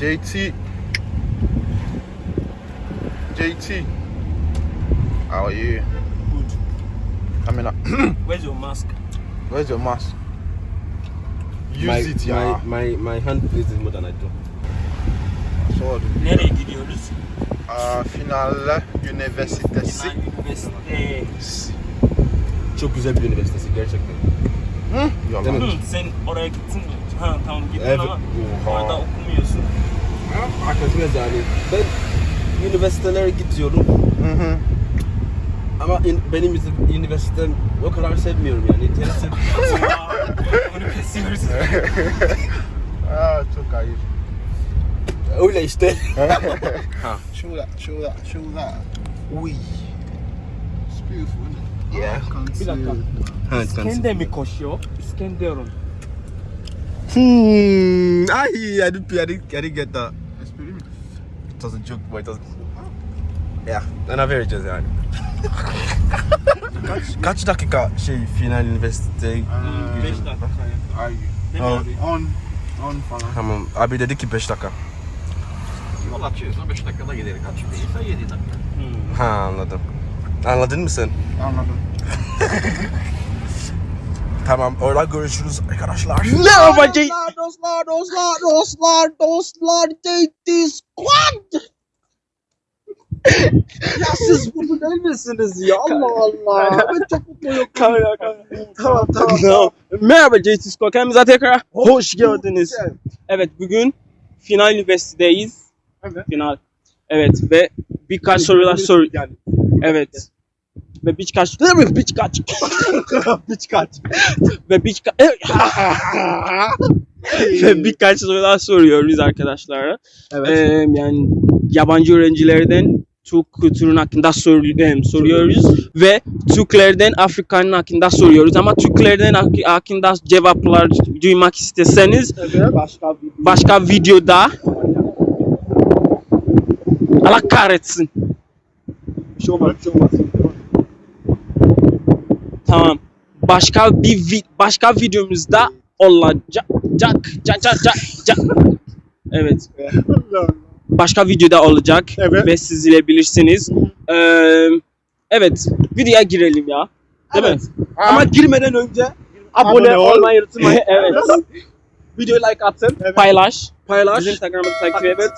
JT. JT. How are you? Good. Coming up. Where's your mask? Where's your mask? Use my, it, yeah. my, my, my hand plays more than I do. Sword. Nereye gidiyoruz? Aa, final üniversitesi. Final Üniversite. Çok güzel bir üniversitesi gerçekten. Hı? Yalan. Değil mi? Hı, sen oraya gittin mi? Ha tamam gittin Evet. ama Oha. orada okumuyorsun. Akademi yani. Ben üniversitelere gidiyorum Hı hı. ama in- benim üniversite- üniversitem o kadar sevmiyorum yani. Aa, Onu kesiyoruz. Aa, çok ayıp. öyle işte. Show that, show that, show that. Uy. It's beautiful, isn't it? Yeah. Bir dakika. Evet, İskender mi koşuyor? İskenderun. Hmm. Ay, I didn't, I didn't, I didn't get that. A joke, but it was... Yeah. Ana vereceğiz yani. kaç, kaç dakika şey final üniversite? 5 dakika. Oh. abi? On, on falan. Tamam. Abi dedi ki 5 dakika. Yol açıyorsa 5 dakikada giderik. Açık değilse 7 dakika. Hmm. Ha anladım. Anladın mı sen? Anladım. Tamam orada görüşürüz arkadaşlar. Merhaba Dostlar, dostlar, dostlar, dostlar, dostlar, JT Squad. ya siz burada değil misiniz ya? Allah Allah. Ben çok mutluyum. Kamera kamera. Tamam, tamam. Tamam. Merhaba JT Skor. Kanalımıza tekrar hoş geldiniz. Evet bugün final üniversitedeyiz. Evet. Final. Evet ve birkaç sorular sor. Evet. Ve mi? Birkaç. birkaç. ve birkaç ve birkaç sorular soruyoruz arkadaşlara. Evet. Ee, yani yabancı öğrencilerden Türk kültürünün hakkında sor, em, soruyoruz ve Türklerden Afrika'nın hakkında soruyoruz ama Türklerden hak- hakkında cevaplar duymak isteseniz Evet, başka başka videoda Allah kahretsin. bir şey olmaz, bir şey olmaz. Tamam. Başka bir vi- başka videomuzda olacak. Cak, cak, cak, cak, cak. Evet. Başka videoda olacak Evet. ve siz izleyebilirsiniz. Ee, evet, videoya girelim ya. Değil mi? Ama girmeden önce abone, Abone ol. olmayı unutmayın. evet. Videoyu like atın, paylaş. Paylaş. Bizim Instagram'da takip et. Evet.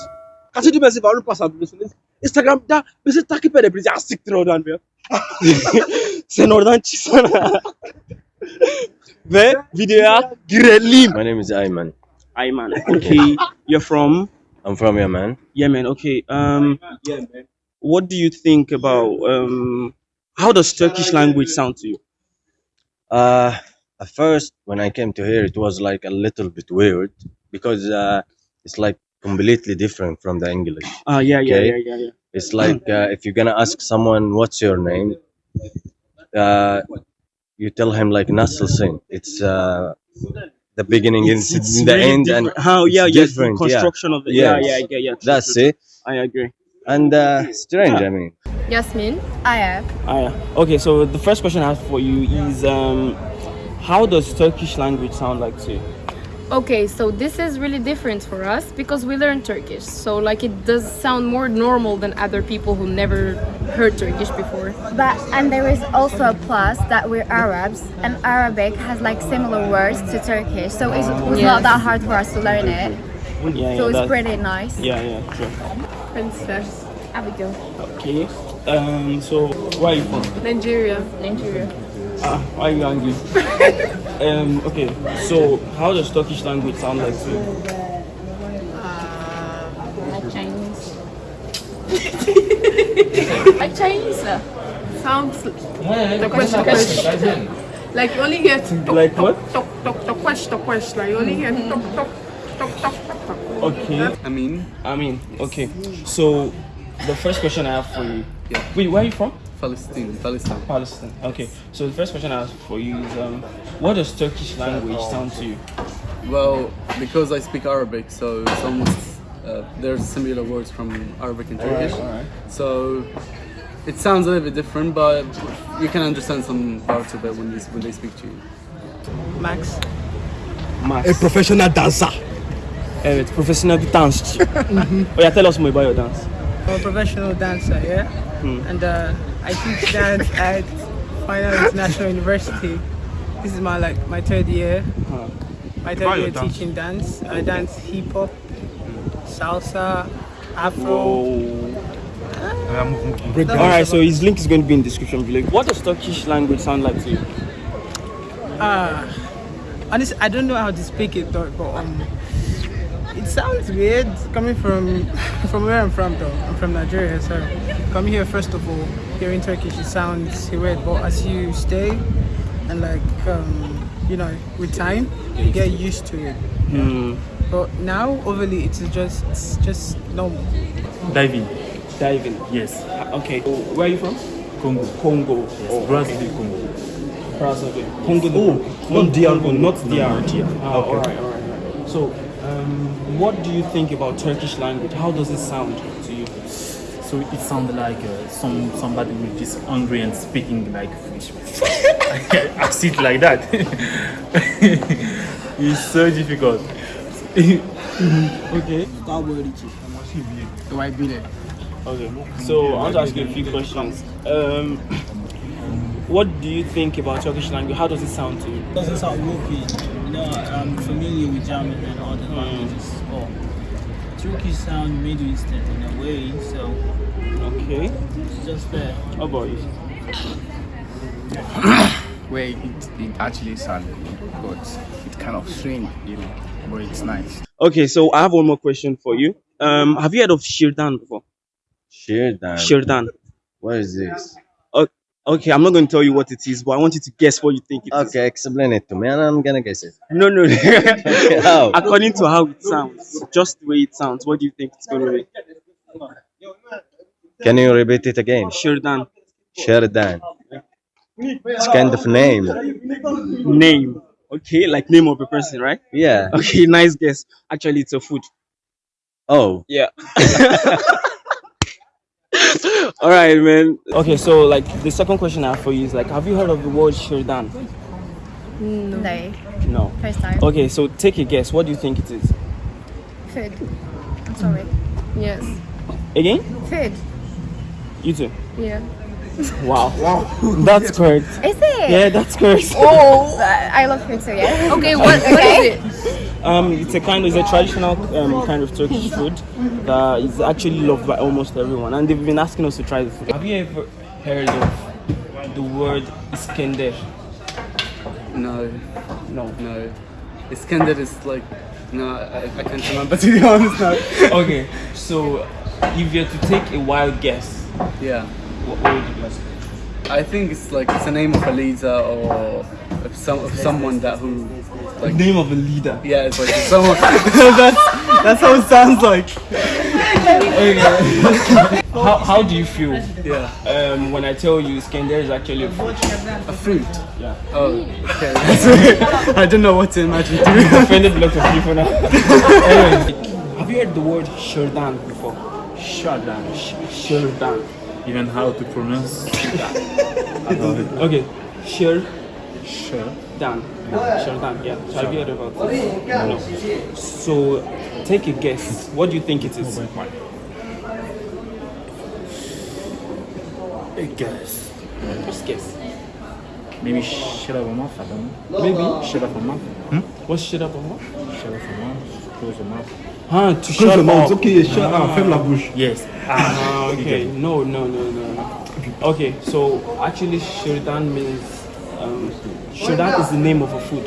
Kaçıncı mesaj var onu basabilirsiniz. Instagram'da bizi takip edebilirsiniz. Ya siktir oradan bir. Sen oradan çıksana. ve videoya girelim. My name is Ayman. Ayman, okay, you're from I'm from Yemen. Yemen. Okay. Um, what do you think about um, how does Turkish language sound to you? Uh, at first, when I came to here, it was like a little bit weird because uh, it's like completely different from the English. Ah, yeah, yeah, Okay. yeah, yeah, yeah. It's like uh, if you're gonna ask someone what's your name, uh, you tell him like nasılsın. It's uh, the beginning It's, and it's in the really end, and how yeah, it's yeah, the different, yeah. construction of it. Yeah, Yes. yeah, yeah, yeah. true, that's true, it. I agree. And uh, strange, I mean. Yasmin. Aya. Yeah. Okay, so the first question I have for you is um, how does Turkish language sound like to you? Okay, so this is really different for us because we learn Turkish. So like it does sound more normal than other people who never heard Turkish before. But and there is also a plus that we're Arabs and Arabic has like similar words to Turkish, so it was Yes. not that hard for us to learn it. Yeah, So yeah, it's pretty nice. yeah, yeah, true. Princess. Abigail. Okay. Um, so where are you from? Nigeria. Nigeria. Ah, why are you angry? um, okay, so how does Turkish language sound like to you? Like Chinese. like Chinese. sounds the question question. Like you only hear tok Like what? tok tok tok question tok question. Like you only hear tok tok tok tok tok tok. Okay. I mean, I mean, okay. So the first question I have for you. Yeah. Wait, where are you from? Palestine, Palestine. Palestine. Okay. So the first question I have for you is um, what does Turkish language sound to you? Well, because I speak Arabic, so it's almost uh, there's similar words from Arabic and Turkish. alright. So it sounds a little bit different, but you can understand some parts of it when, you, when they speak to you. Max. Max. A professional dancer. Evet, professional bir dansçı. oh yeah, tell us more about your dance. I'm a professional dancer, yeah? And uh, I teach dance at Final International University. This is my like my third year. My third year teaching dance. I dance hip hop, salsa, afro. Alright, so his link is going to be in the description below. What does Turkish language sound like to you? Uh, honestly, I don't know how to speak it though, but um, it sounds weird coming from from where I'm from though. I'm from Nigeria, so coming here first of all, hearing Turkish it sounds weird, but as you stay and like um, you know, with time, you get used to it. Hmm. But now, overly, it's just it's just normal. Diving, Diving. yes. Okay, so where are you from? Congo, Congo. yes. Brazil, Congo. Brazzaville. Congo. Oh, not DR Congo. not No, DR. not DR. Oh, Okay. alright, alright, alright. So, um, what do you think about Turkish language? How does it sound to you? So it sounds like uh, some somebody who is is hungry and speaking like fish. I see it like that. it's so difficult. Okay. Okay. So I want to ask you a few questions. Um, what do you think about Turkish language? How does it sound to you? doesn't sound whoopy. You know, I'm familiar with German and other languages. Oh, Turkish sound Middle Eastern in a way, so Okay. it's just there. How about you? where it, it actually sounded, but it kind of swing, you know, but it's nice. Okay, so I have one more question for you. Um, have you heard of Shirdan before? Shirdan. Shirdan. What is this? Okay, I'm not going to tell you what it is, but I want you to guess what you think it is. Okay, explain it to me, and I'm gonna guess it. No, no. How? Oh. According to how it sounds, just the way it sounds, what do you think it's going to be? Can you repeat it again? Shirdan. Sheridan. It's kind of name. Name. Okay, like name of a person, right? Yeah. Okay, nice guess. Actually, it's a food. Oh. Yeah. All right, man. Okay, so like the second question I have for you is like, have you heard of the word Shirdan? No, No. first time. Okay, so take a guess. What do you think it is? Food. I'm sorry. Yes. Again? Food. You too. Yeah. Wow. Wow. That's correct. Is it? Yeah, that's correct. Oh, I love food too. Yeah. Okay, what, what Okay. is it? Um, it's a kind, it's a traditional um, kind of Turkish food that is actually loved by almost everyone, and they've been asking us to try the food. Have you ever heard of the word Iskender? No, No. no. Iskender is like, no, I, I can't remember to be honest now. Okay, so if you're to take a wild guess, Yeah, what, what would you guess? I think it's like it's a name of a leader or of some of someone that who like Name of a leader. yeah, it's like someone. that's that's how it sounds like. How, how do you feel Yeah, um, when I tell you Iskender is actually a food? a fruit. Yeah. Oh, okay. I don't know what to imagine. To be. Offended a lot of people now. anyway, have you heard the word Shirdan before? Shadan. Shirdan. Even how to pronounce Okay, Shir sure. Dan. Shardan, yeah. So have you heard about it? No. So take a guess. What do you think it is? I guess. Just guess. Maybe shut up a mouth, I don't know. Maybe. Shut up a mouth. Hmm? What's shut up on what? Shut up a mouth. Close your mouth. Huh, to Close shut your mouth. up. Okay, shut up. Ferme la bouche. Yes. Ah, okay. No, no, no, no, no. Okay, so actually Shirdan means um, Shirdan is the name of a food.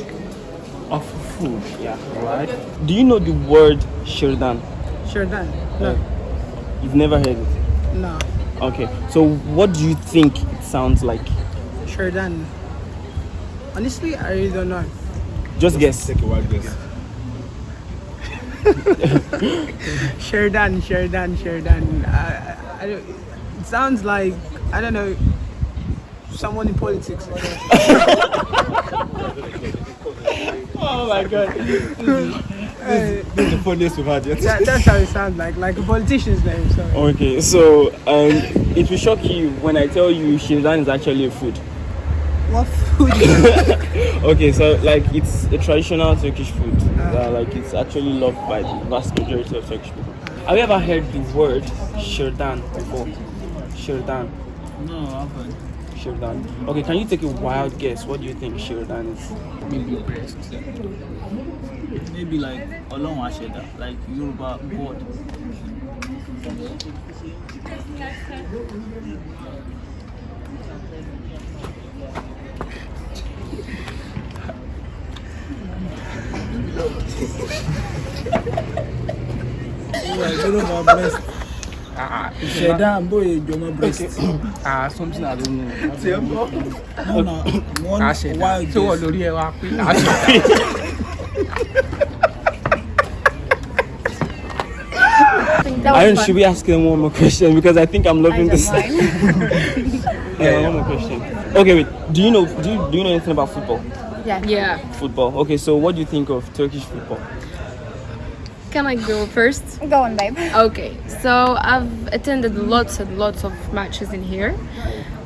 Of food, yeah. Right. Do you know the word Shirdan? Sure done. No, You've never heard it. no. Okay. So what do you think it sounds like? Sure. Honestly, I really don't know. Just guess. Take a wild guess. Done, sure done. I, I, don't, it sounds like I don't know someone in politics. Oh my god. Uh, This is the funniest we've had yet. that, that's how it sounds like, like a politician's name. Sorry. Okay, so um, it will shock you when I tell you Shirdan is actually a food. What food? Okay, so like it's a traditional Turkish food. Uh, like it's actually loved by the vast majority of Turkish people. Have you ever heard the word Shirdan before? Shirdan. No, I haven't. Shirdan. Okay, can you take a wild guess? What do you think Shirdan is? Maybe breast. Maybe like Olorun Asheda, like Yoruba God. Ìṣẹ̀dá boy Joma breast. ah, something I don't know. No, no, one Àṣẹ̀dá. wild Ṣé wọ́n lórí ẹ wá pé àṣẹ̀dá? Aaron, should we ask them one more question because I think I'm loving this. mind. yeah, one more question. Okay, wait. Do you know? Do you do you know anything about football? Yeah. Yeah. Football. Okay, so what do you think of Turkish football? Can I go first? Go on, babe. Okay, so I've attended lots and lots of matches in here.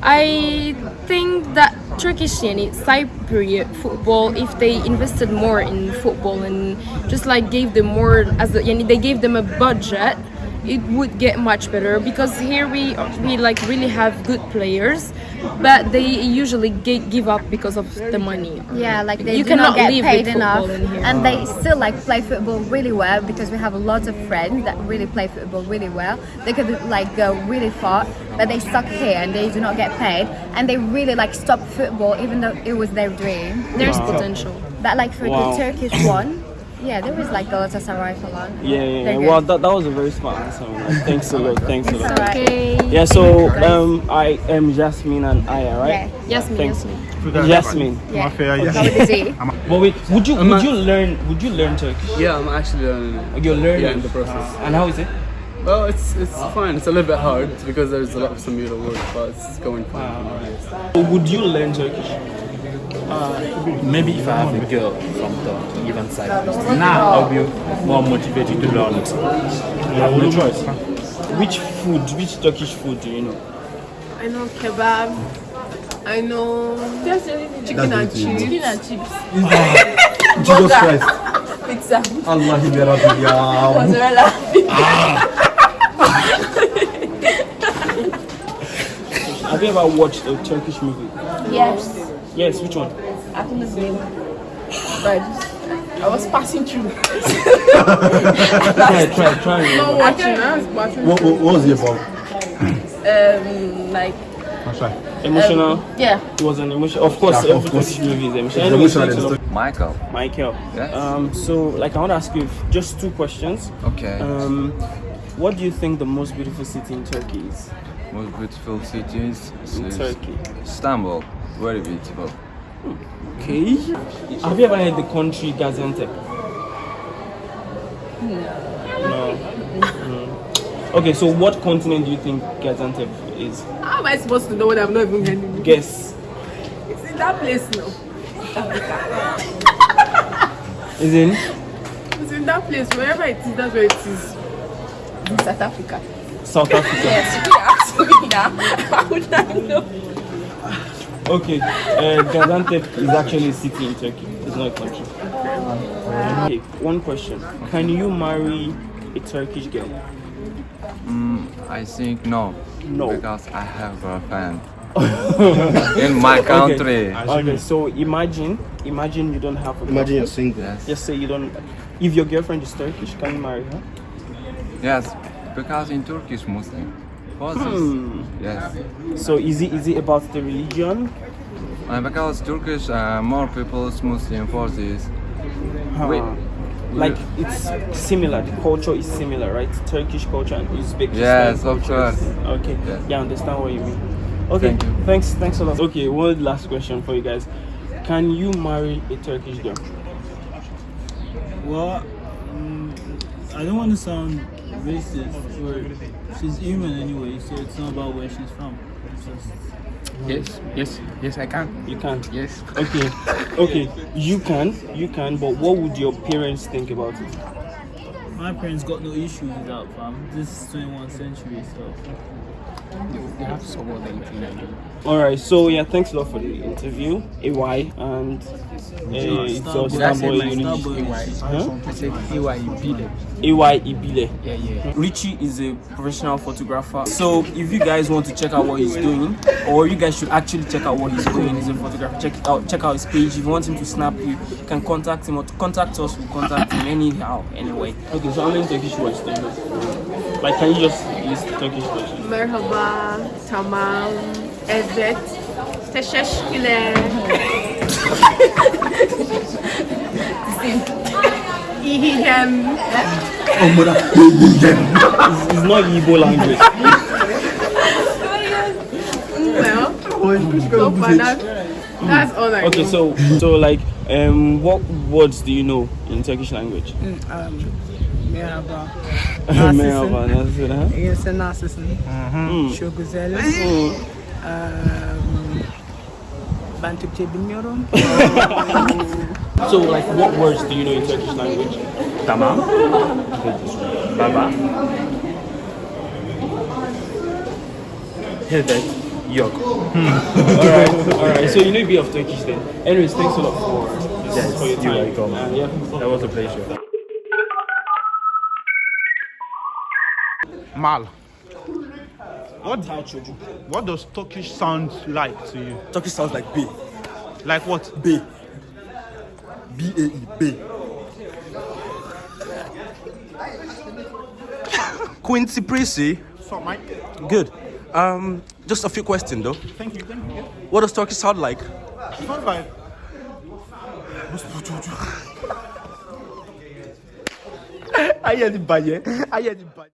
I think that Turkish yani, Cypriot football, if they invested more in football and just like gave them more as a, yani, they gave them a budget, it would get much better because here we we like really have good players, but they usually gi- give up because of the money. Yeah, like they you do not cannot get live paid enough, football in here. and they still like play football really well because we have a lot of friends that really play football really well. They could like go really far, but they stuck here and they do not get paid, and they really like stop football even though it was their dream. There's Wow. potential. But like for Wow. the Turkish one, yeah, there was like Galatasaray for long. Yeah, yeah, yeah. Well, that, that was a very smart answer. man. Thanks a lot. Thanks a lot. Okay. Yeah, so um, I am Jasmine and Aya, right? Yeah. Yasmin, Thanks. Yasmin. Jasmine. Yeah. Mafia, Go yeah. with. But wait, would you would you learn would you learn Turkish? Yeah, I'm actually learning. it. You're learning. Yeah, in the process. Uh, and how is it? Well, it's it's fine. It's a little bit hard because there's a lot of similar words, but it's going fine. So would you learn Turkish? Uh, maybe if I have a girl from the even side, now I'll be more motivated to learn it. I have no choice. Which food, which Turkish food do you know? I know kebab. I know chicken and chips. Chicken and chips. Jesus Christ. Pizza. Allah'ı beraber ya. Mozzarella. Ah. Have you ever watched a Turkish movie? Yes. Yes, which one? I couldn't name. But I was passing through. Try, try, try. Not watching. I was watching. What, what, what was it about? Um, like I'm. Emotional. Um, yeah. It was an emotion. Of course, Yeah, of every course. Movie is emotional. It's Anyway, emotional thanks a and lot. Michael. Michael. Yes. Um, so, like, I want to ask you just two questions. Okay. Um, what do you think the most beautiful city in Turkey is? Most beautiful cities In is Turkey. Istanbul. Very beautiful. Okay. Have you ever heard the country Gaziantep? No. Mm. Okay, so what continent do you think Gaziantep is? How am I supposed to know what I'm not even hearing Guess. It's in that place now. Africa. Is in? It's in that place. Wherever it is, that's where it is. In South Africa. South Africa. Yes, you can ask me now. How would I know? Okay, uh, Gaziantep is actually a city in Turkey. It's not a country. Okay, one question. Can you marry a Turkish girl? Mm, I think no. No. Because I have a girlfriend. In my country. Okay. okay, so imagine, imagine you don't have a Imagine you're single. Yes. Just say you don't. If your girlfriend is Turkish, can you marry her? Yes. Because in Turkey Turkish Muslim. For this- Hmm. Yes. So is it is it about the religion? And because Turkish uh, more people is Muslim forces. this. We- Huh. like it's similar. The culture is similar, right? Turkish culture and Uzbek. Yes, of culture is- course. Okay. Yes. Yeah, I understand what you mean. Okay. Thank you. Thanks. Thanks a lot. Okay. One last question for you guys. Can you marry a Turkish girl? Well, mm, I don't want to sound racist, or she's human anyway, so it's not about where she's from. It's just Yes, yes, yes, I can. You can. Yes. Okay. Okay. You can. You can. But what would your parents think about it? my parents got no issues with that, fam. This is 21st century, so they, they have to support anything I do. All right. So yeah, thanks a lot for the interview, AY, and uh, it's I Starboy Unity. AY? Huh? I said AY Ibile. AY Ibile. Yeah, yeah. Richie is a professional photographer. So if you guys want to check out what he's doing, or you guys should actually check out what he's doing, he's a photographer. Check out. Check out his page. If you want him to snap you can contact him or to contact us. We'll contact him anyhow. Anyway. Okay. So how many Turkish words do you know? Like, can you just list Turkish words? Merhaba, tamam, evet, teşekkürler. İyiyim. it's, it's not Igbo language. well, so far that, that's all I Okay, know. so so like um what words do you know in Turkish language? Mm, um, merhaba. Merhaba, nasılsın, ha? İyi sen nasılsın? Hmm. Çok güzel. Hmm. Um, ben Türkçe bilmiyorum. So like what words do you know in Turkish language? Tamam. Baba. Evet. Yok. alright, alright. So you know a bit of Turkish then. Anyways, thanks a lot for, Yes, for your time. you're welcome. Uh, yeah. That was a pleasure. Mal. What, what does Turkish sound like to you? Turkish sounds like B. Like what? B. B A E B. Quincy Prissy. So, Mike. Good. Um, just a few questions though. Thank you, thank you. What does Turkish sound like? Sounds like. Ayé ni bàjẹ́. Ayé ni bàjẹ́.